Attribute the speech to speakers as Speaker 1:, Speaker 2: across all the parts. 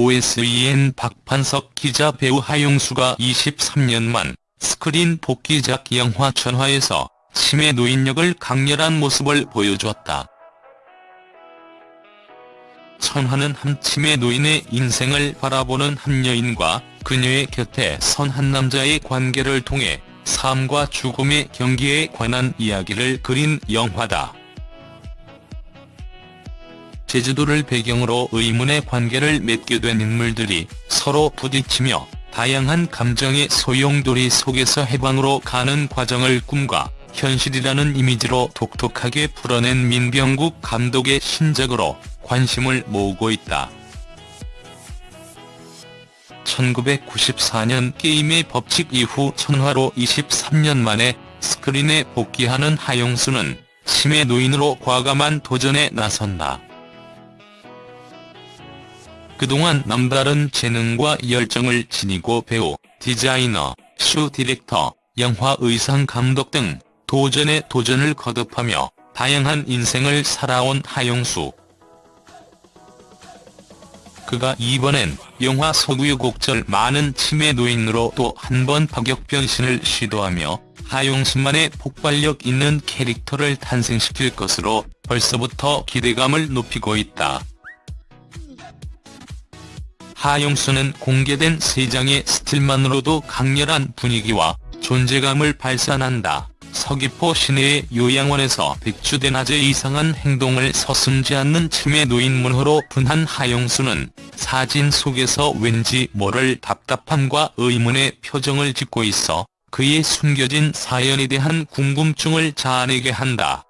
Speaker 1: OSEN 박판석 기자 배우 하용수가 23년 만 스크린 복귀작 영화 천화에서 치매 노인 역을 강렬한 모습을 보여주었다. 천화는 한 치매 노인의 인생을 바라보는 한 여인과 그녀의 곁에 선 한 남자의 관계를 통해 삶과 죽음의 경기에 관한 이야기를 그린 영화다. 제주도를 배경으로 의문의 관계를 맺게 된 인물들이 서로 부딪히며 다양한 감정의 소용돌이 속에서 해방으로 가는 과정을 꿈과 현실이라는 이미지로 독특하게 풀어낸 민병국 감독의 신작으로 관심을 모으고 있다. 1994년 게임의 법칙 이후 천화로 23년 만에 스크린에 복귀하는 하용수는 치매 노인으로 과감한 도전에 나선다. 그동안 남다른 재능과 열정을 지니고 배우, 디자이너, 쇼 디렉터, 영화 의상 감독 등 도전에 도전을 거듭하며 다양한 인생을 살아온 하용수. 그가 이번엔 영화서 우여곡절 많은 치매 노인으로 또 한 번 파격 변신을 시도하며 하용수만의 폭발력 있는 캐릭터를 탄생시킬 것으로 벌써부터 기대감을 높이고 있다. 하용수는 공개된 3장의 스틸만으로도 강렬한 분위기와 존재감을 발산한다. 서귀포 시내의 요양원에서 백주대낮에 이상한 행동을 서슴지 않는 치매 노인 문호로 분한 하용수는 사진 속에서 왠지 모를 답답함과 의문의 표정을 짓고 있어 그의 숨겨진 사연에 대한 궁금증을 자아내게 한다.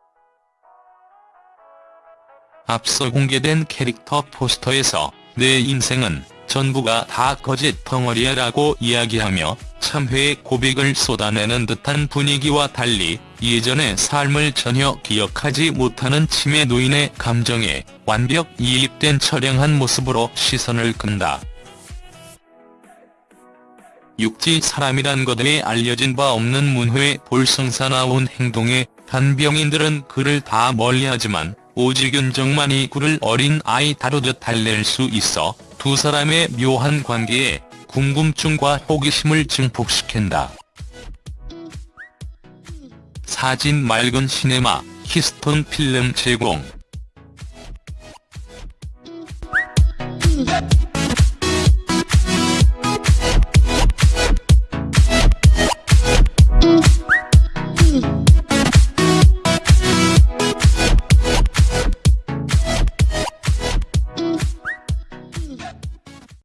Speaker 1: 앞서 공개된 캐릭터 포스터에서 내 인생은 전부가 다 거짓 덩어리야 라고 이야기하며 참회의 고백을 쏟아내는 듯한 분위기와 달리 예전의 삶을 전혀 기억하지 못하는 치매 노인의 감정에 완벽 이입된 처량한 모습으로 시선을 끈다. 육지 사람이란 것에 알려진 바 없는 문호의 볼성사나운 행동에 단병인들은 그를 다 멀리하지만 오직 윤정만이 그를 어린 아이 다루듯 달랠 수 있어 두 사람의 묘한 관계에 궁금증과 호기심을 증폭시킨다. 사진 맑은 시네마 히스톤 필름 제공